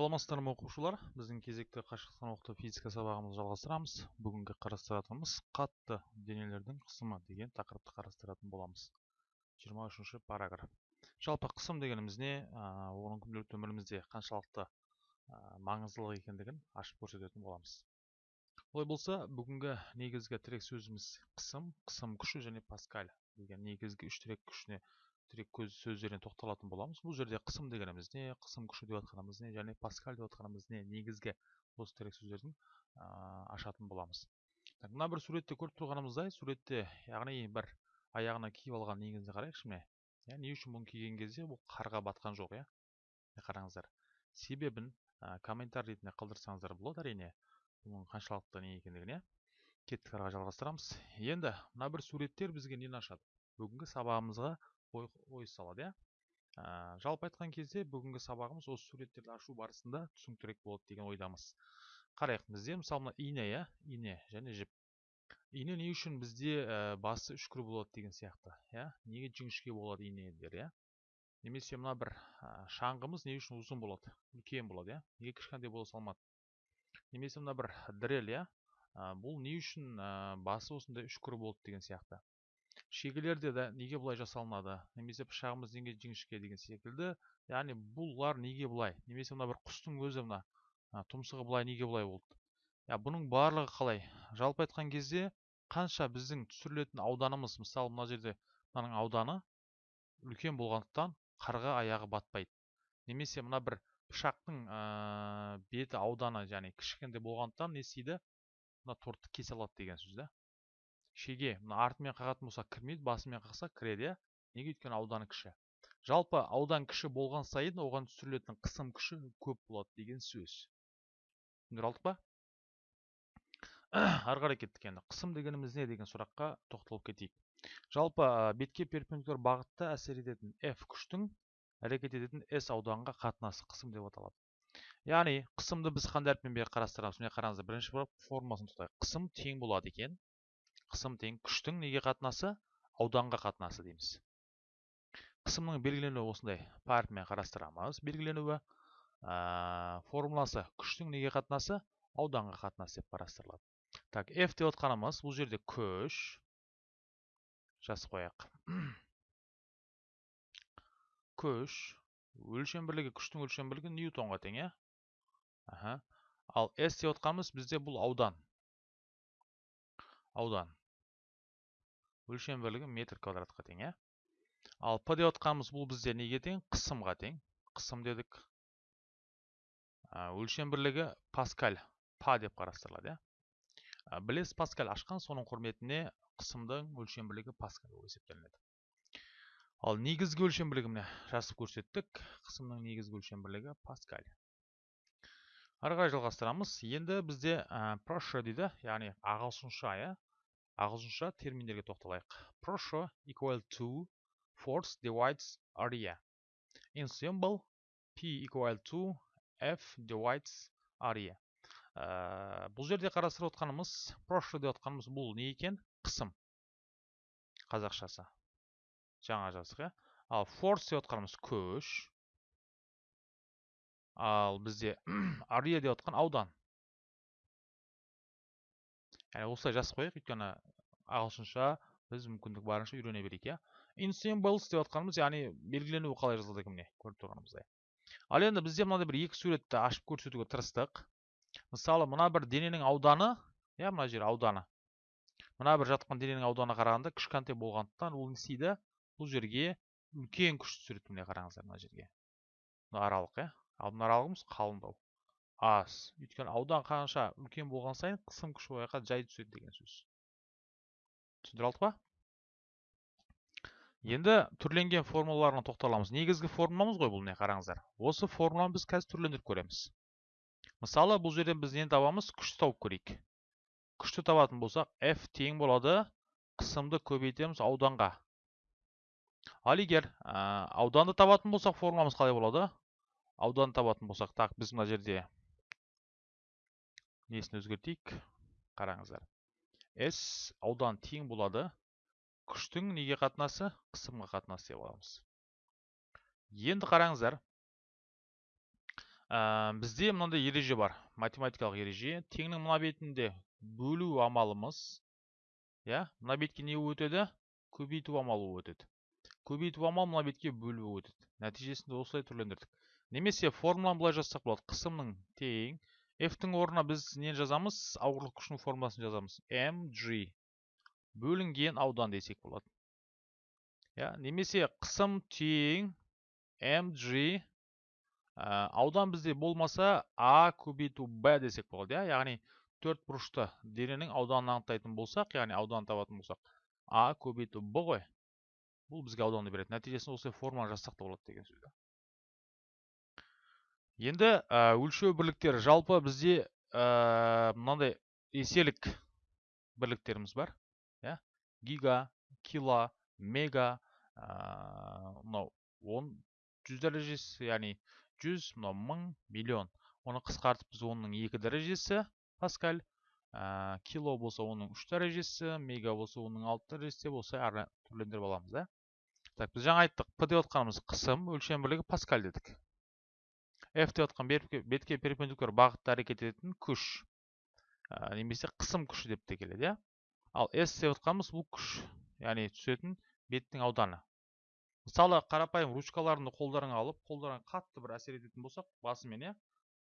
саламатсыздар ма оқушылар? Біздің кезекті қашықтықтан оқыту физика сабағымызды жалғастырамыз. Бүгінгі қарастыратынымыз қатты денелердің қысымы деген тақырыпты қарастыратын боламыз. 23 үшінші параграф. Жалпы қысым дегеніміз не? Оның күнделікті өмірімізде қаншалықты маңыздылық екендігін ашып көрсететін боламыз. Олай болса бүгінгі негізгі тірек сөзіміз қысым қысым күші және паскаль. Деген негізгі үш тірек күшіне тірек сөздеріне тоқталатын боламыз бұл жерде қысым дегеніміз не қысым күші деп жатқанымыз не және паскаль деп жатқанымыз не негізгі осы тірек сөздердің ашатын боламыз так, мына бір суретте көріп тұрғанымыздай суретте яғни бір аяғына киіп алған неңізді қарайықшы міне иә не үшін бұны киген кезде бұл қарға батқан жоқ иә қараңыздар себебін ә, комментарий ретінде қалдырсаңыздар болады әрине бұның қаншалықты не екендігіне кеттік ары жалғастырамыз енді мына бір суреттер бізге нені ашады бүгінгі сабағымызға ой, ой салады иә. Ә, жалпы айтқан кезде бүгінгі сабағымыз осы суреттерді ашу барысында түсініктірек болады деген ойдамыз. Қарайық бізде мысалы мына ине иә ине және жіп. Ине не үшін бізде ә, басы үшкір болады деген сияқты иә. Неге жіңішке болады инелер иә. Немесе мына бір ә, шаңғымыз не үшін ұзын болады үлкен болады иә. Неге кішкентай бола салмады? Немесе мына бір дрель иә. Бұл не үшін ә, басы осындай үшкір болды деген сияқты. Шегелерде де неге бұлай жасалынады? немесе пышағымыз неге жіңішке деген секілді. яғни бұлар неге бұлай? немесе мына бір құстың өзі мына тұмсығы бұлай неге бұлай болды? я бұның барлығы қалай? жалпы айтқан кезде қанша біздің түсірілетін ауданымыз мысалы мына жерде мынаның ауданы үлкен болғандықтан қарға аяғы батпайды. немесе мына бір пышақтың ә, беті ауданы яғни кішкентай болғандықтан не істейді? мына тортты кесе алады деген сөз да шеге мына артымен қағатын болса кірмейді басымен қақса кіреді иә. Неге өйткені ауданы кіші? Жалпы аудан кіші болған сайын оған түсірілетін қысым күші көп болады деген сөз. Түсіндіре алдық па? Ары қарай кеттік енді. Қысым дегеніміз не деген сұраққа тоқталып кетейік. Жалпы бетке перпендикуляр бағытта әсер ететін f күштің әрекет ететін s ауданға қатынасы қысым деп аталады. Яғни қысымды біз қандай әріппен қарастырамыз? Міне қараңыздар бірінші формуласын тоқтайық қысым тең болады екен. Қысым тең күштің неге қатынасы? Ауданға қатынасы дейміз. Қысымның белгіленуі осындай. Парпмен қарастырамыз белгіленуі. Ә, формуласы күштің неге қатынасы? Ауданға қатынасы деп қарастырылады. Так f деп отқанымыз бұл жерде күш. Жазып қояйық. Күш өлшем бірлігі күштің өлшем бірлігі ньютонға тең иә? Ал s деп отқанымыз бізде бұл аудан. Аудан. Өлшем бірлігі метр квадратқа тең иә? Ал п деп отқанымыз бұл бізде неге тең? Қысымға тең. Қысым дедік. Өлшем бірлігі паскаль па деп қарастырылады иә? Білесіз паскаль ашқан соның құрметіне қысымдың өлшем бірлігі паскаль болып есептелінеді. Ал негізгі өлшем бірлігі міне жазып көрсеттік. Қысымның негізгі өлшем бірлігі паскаль. Ары қарай жалғастырамыз. Енді бізде проще дейді яғни ағылшынша иә? Ағылшынша терминдерге тоқталайық. Pressure equal to force divides area. In symbol p equal to f divides area. Ә, бұл жерде қарастырып отқанымыз pressure деп отқанымыз бұл не екен? Қысым. Қазақшасы. Жаңа жаздық иә ал force деп отқанымыз күш ал бізде area деп отқан аудан. Яғни осылай жазып қояйық өйткені ағылшынша біз мүмкіндік барынша үйрене берейік иә in symbols деп жатқанымыз яғни белгіленуі қалай жазылады екен міне көріп тұрғанымыздай ал енді бізде мынандай бір екі суретті ашып көрсетуге тырыстық мысалы мына бір дененің ауданы иә мына жер ауданы мына бір жатқан дененің ауданы қарағанда кішкентай болғандықтан ол не істейді бұл жерге үлкен күш түсіреді міне қараңыздар мына жерге мына аралық иә ал мына аралығымыз қалыңдау аз. Өйткені аудан қанша үлкен болған сайын қысым күші ояққа жай түседі деген сөз. Түсіндіре алдық па? Енді түрленген формулаларына тоқталамыз. Негізгі формуламыз ғой бұл не қараңыздар? Осы формуланы біз қазір түрлендіріп көреміз. Мысалы бұл жерден біз нені табамыз? Күшті тауып көрейік. Күшті табатын болсақ f тең болады қысымды көбейтеміз ауданға. Ал егер ауданды табатын болсақ формуламыз қалай болады? Ауданды табатын болсақ так біз мына жерде несін өзгертейік? Қараңыздар. S аудан тең болады. Күштің неге қатынасы? Қысымға қатынасы деп аламыз. Енді қараңыздар. Ә, бізде мынандай ереже бар. Математикалық ереже. Теңнің мына бетінде бөлу амалымыз иә мына бетке не өтеді? Көбейту амалы өтеді. Көбейту амал мына бетке бөлу өтеді. Нәтижесінде осылай түрлендірдік. Немесе формуланы былай жазсақ болады. Қысымның тең f-тің орнына біз нені жазамыз? Ауырлық күшінің формуласын жазамыз. Mg бөлінген аудан десек болады иә немесе қысым тең mg аудан бізде болмаса а көбейту б десек болады иә? Яғни төрт бұрышты дененің ауданын анықтайтын болсақ яғни ауданын табатын болсақ а көбейту б ғой. Бұл бізге ауданды береді. Нәтижесінде осылай формуланы жазсақ та болады деген сөз енді ә, өлшеу бірліктері жалпы бізде ә, мынандай еселік бірліктеріміз бар иә? Гига кило мега мынау он жүз дәрежесі яғни жүз мынау мың миллион. Оны қысқартып біз оның екі дәрежесі паскаль. Ә, кило болса оның үш дәрежесі мега болса оның алты дәрежесі осылай ары түрлендіріп аламыз да? Так біз жаңа айттық п деп отқанымыз қысым өлшем бірлігі паскаль дедік. F деп отқан бетке перпендикуляр бағытта әрекет ететін күш. Ә, немесе қысым күші деп те келеді иә. Ал s деп отқанымыз бұл күш яғни түсетін беттің ауданы. Мысалы қарапайым ручкаларыңды қолдарыңа алып қолдарыңа қатты бір әсер ететін болсақ басымен иә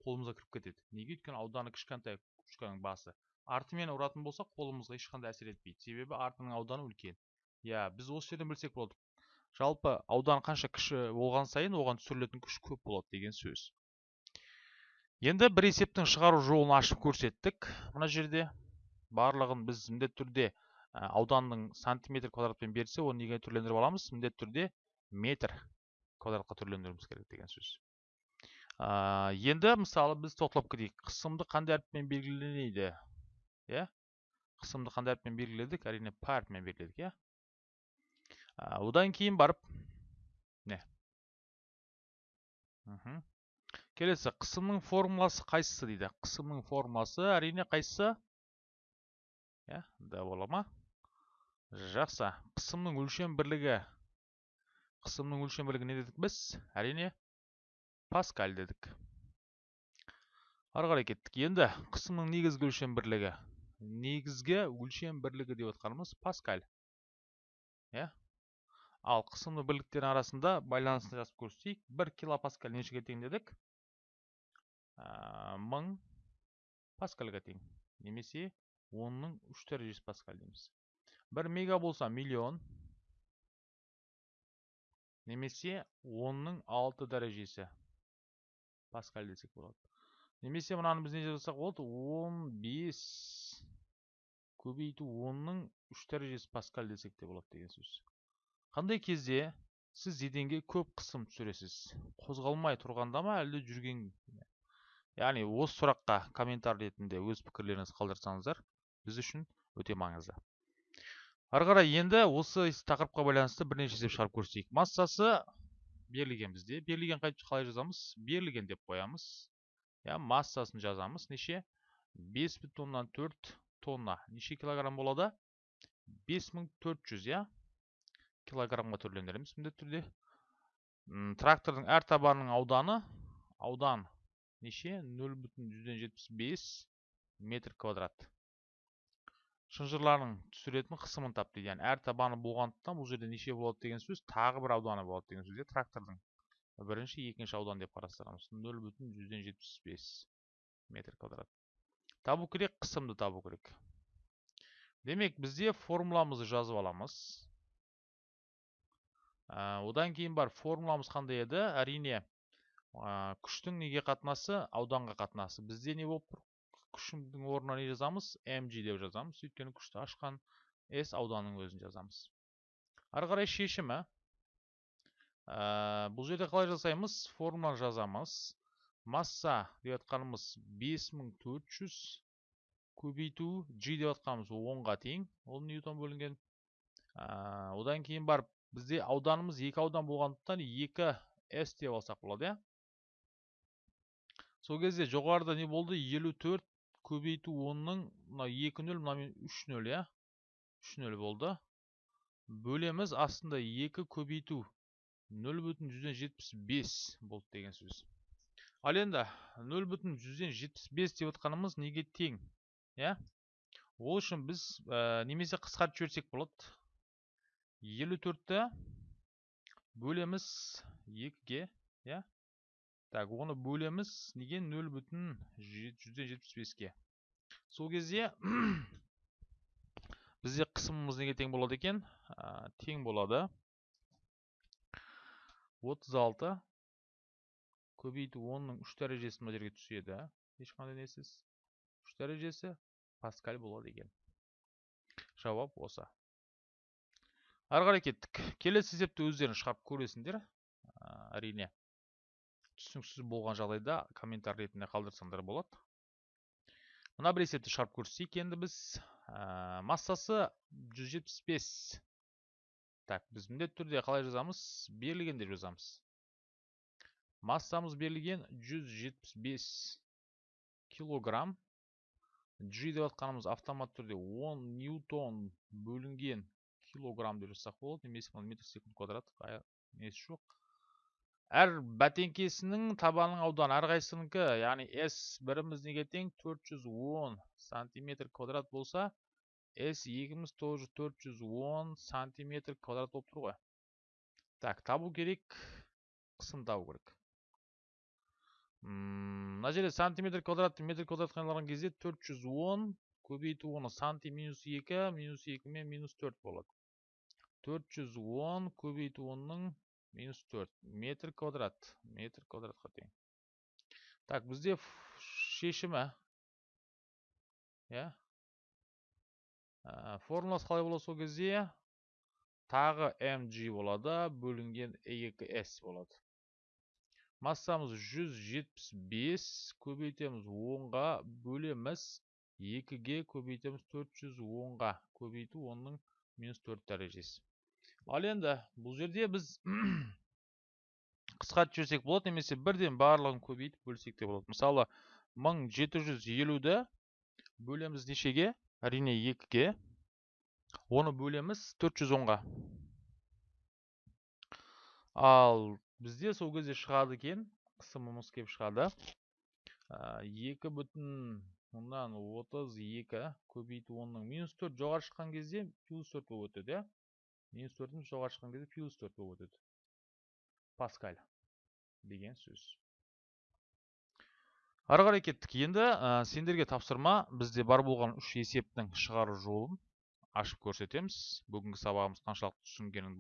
қолымызға кіріп кетеді. Неге? Өйткені ауданы кішкентай ручканың басы. Артымен ұратын болсақ қолымызға ешқандай әсер етпейді. Себебі артының ауданы үлкен. Иә біз осы жерден білсек болады жалпы аудан қанша кіші болған сайын оған түсірілетін күш көп болады деген сөз. Енді бір есептің шығару жолын ашып көрсеттік. Мына жерде барлығын біз міндетті түрде ауданның сантиметр квадратпен берсе оны неге түрлендіріп аламыз? Міндетті түрде метр квадратқа түрлендіруіміз керек деген сөз. Енді мысалы біз тоқталып кетейік. Қысымды қандай әріппен белгіленеді? Иә? Қысымды қандай әріппен белгіледік? Әрине п әрпімен белгіледік иә? Одан кейін барып не. Келесі қысымның формуласы қайсысы дейді? Қысымның формуласы әрине қайсысы? Иә да бола ма? Жақсы. Қысымның өлшем бірлігі. Қысымның өлшемділігі не дедік біз? Әрине паскаль дедік. Ары қарай кеттік. Енді қысымның негізгі өлшем бірлігі. Негізгі өлшем бірлігі деп отқанымыз паскаль. Иә? Ал қысымды бірліктердің арасында байланысын жазып көрсетейік. бір килопаскаль нешеге тең дедік? Мың паскальға тең немесе онның үш дәрежесі паскаль дейміз. Бір мега болса миллион немесе онның алты дәрежесі паскаль десек болады. Немесе мынаны біз не жазсақ болады? Он бес. Көбейту онның үш дәрежесі паскаль десек те болады деген сөз. Қандай кезде сіз еденге көп қысым түсіресіз? Қозғалмай тұрғанда ма әлде жүрген яғни осы сұраққа комментарий ретінде өз пікірлеріңізді қалдырсаңыздар біз үшін өте маңызды. Ары қарай енді осы тақырыпқа байланысты бірнеше есеп шығарып көрсетейік. Массасы берілген бізде. Берілген қалай жазамыз? Берілген деп қоямыз. Иә массасын жазамыз. Неше? бес бүтін оннан төрт тонна. Неше килограмм болады? бес мың төрт жүз иә? Килограммға түрлендіреміз міндетті түрде. Трактордың әр табанының ауданы аудан неше? Нөл бүтін жүзден жетпіс бес метр квадрат. Шынжырларының түсіретін қысымын тап дейді. Яғни әр табаны болғандықтан бұл жерде неше болады деген сөз? Тағы бір ауданы болады деген сөз трактордың. Бірінші екінші аудан деп қарастырамыз. Нөл бүтін жүзден жетпіс бес метр квадрат. Табу керек қысымды табу керек. Демек бізде формуламызды жазып аламыз. Ә, одан кейін бар формуламыз қандай еді? Әрине ә, күштің неге қатынасы? Ауданға қатынасы. Бізде не болып тұр? Күшімнің орнына не жазамыз? Mg деп жазамыз. Өйткені күшті ашқан s ауданның өзін жазамыз. Ары қарай шешімі ә, бұл жерде қалай жасаймыз? Формуланы жазамыз. Масса деп жатқанымыз 5400 көбейту g деп жатқанымыз 10-ға тең. Ол ньютон бөлінген. Ә, одан кейін барып бізде ауданымыз екі аудан болғандықтан 2 s деп алсақ болады иә? Сол кезде жоғарыда не болды? 54 көбейту онның мына екі нөл мынамен үш нөл иә? үш нөл болды. Бөлеміз астында екі көбейту нөл бүтін жүзден жетпіс бес болды деген сөз. Ал енді нөл бүтін жүзден жетпіс бес деп отқанымыз неге тең иә? Ол үшін біз ә, немесе қысқартып жіберсек болады. елу төртті бөлеміз екіге иә? Так оны бөлеміз. Неге нөл бүтін жүзден жетпіс беске? Сол кезде бізде қысымымыз неге тең болады екен? Тең болады. отыз алты көбейту онның үш дәрежесі мына жерге түседі ешқандай несіз? Үш дәрежесі паскаль болады екен. Жауап осы. Ары қарай кеттік. Келесі есепті өздерің шығарып көресіңдер әрине. Түсініксіз болған жағдайда комментарий ретінде қалдырсаңдар болады. Мына бір есепті шығарып көрсетейік енді біз ә, массасы 175 так біз міндетті түрде қалай жазамыз? Берілген деп жазамыз. Массамыз берілген 175 килограмм. G деп атқанымыз автомат түрде 10 ньютон бөлінген килограмм деп жазсақ болады. Немесе метр секунд квадрат. Несі жоқ? Әр бәтеңкесінің табанының ауданы әрқайсысынікі яғни s біріміз неге тең 410 сантиметр квадрат болса s екіміз тоже 410 сантиметр квадрат болып тұр ғой. Так табу керек қысым табу керек. Мына жерде сантиметр квадратты метр квадратқа айналған кезде 410 көбейту оны санти минус 2 минус 2 мен минус 4 болады. 410 көбейту онның минус 4 метр квадрат метр квадратқа тең так бізде шешімі иә формуласы қалай болады сол кезде тағы mg болады бөлінген 2s болады массамыз 175 көбейтеміз 10-ға бөлеміз 2-ге көбейтеміз 410-ға көбейту 10-ның минус 4 дәрежесі. Ал енді бұл жерде біз қысқартып жіберсек болады немесе бірден барлығын көбейтіп бөлсек те болады. Мысалы 1750-ді бөлеміз нешеге? Әрине 2-ге оны бөлеміз 410-ға ал бізде сол кезде шығады екен қысымымыз келіп шығады. Екі бүтін отыз екі көбейту онның минус төрт жоғары шыққан кезде плюс төрт болып өтеді иә. Минус төртіміз жоғары шыққан кезде плюс төрт болып өтеді. Паскаль деген сөз. Ары қарай кеттік. Енді ә, сендерге тапсырма бізде бар болған үш есептің шығару жолын ашып көрсетеміз. Бүгінгі сабағымыз қаншалықты түсінгенін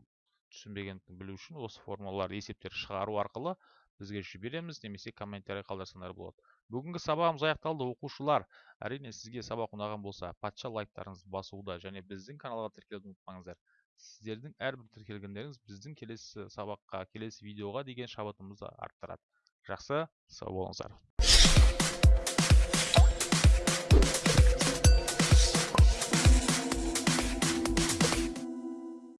түсінбегендігін білу үшін осы формулалар есептер шығару арқылы бізге жібереміз немесе комментарий қалдырсаңдар болады. Бүгінгі сабағымыз аяқталды. Оқушылар әрине сізге сабақ ұнаған болса патша лайктарыңызды басуды және біздің каналға тіркелуді ұмытпаңыздар. Сіздердің әрбір тіркелгендеріңіз біздің келесі сабаққа келесі видеоға деген шабытымызды арттырады. Жақсы сау болыңыздар.